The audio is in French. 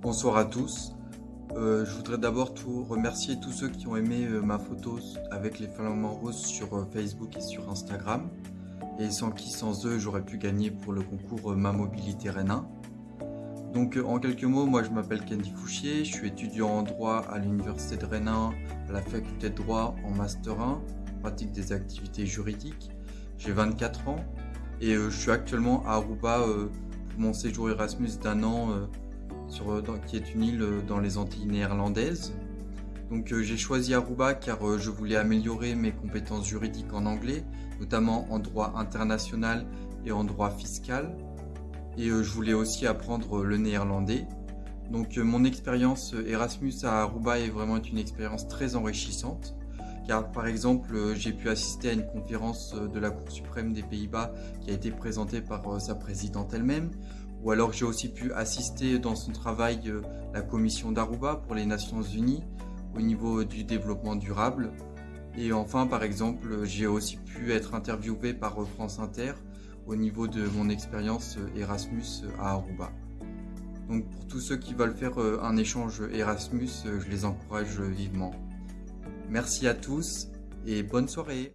Bonsoir à tous. Euh, je voudrais d'abord remercier tous ceux qui ont aimé euh, ma photo avec les flamants roses sur euh, Facebook et sur Instagram. Et sans qui, sans eux, j'aurais pu gagner pour le concours Ma Mobilité Rennes Donc en quelques mots, moi je m'appelle Candy Fouchier, je suis étudiant en droit à l'Université de Rennes, à la faculté de droit en Master 1, pratique des activités juridiques. J'ai 24 ans et je suis actuellement à Aruba pour mon séjour Erasmus d'un an euh, qui est une île euh, dans les Antilles néerlandaises. Donc euh, j'ai choisi Aruba car je voulais améliorer mes compétences juridiques en anglais, notamment en droit international et en droit fiscal. Et je voulais aussi apprendre le néerlandais. Donc mon expérience Erasmus à Aruba est vraiment une expérience très enrichissante. Car par exemple, j'ai pu assister à une conférence de la Cour suprême des Pays-Bas qui a été présentée par sa présidente elle-même, ou alors j'ai aussi pu assister dans son travail euh, la commission d'Aruba pour les Nations Unies au niveau du développement durable. Et enfin, par exemple, j'ai aussi pu être interviewé par euh, France Inter au niveau de mon expérience euh, Erasmus à Aruba. Donc pour tous ceux qui veulent faire un échange Erasmus, je les encourage vivement. Merci à tous et bonne soirée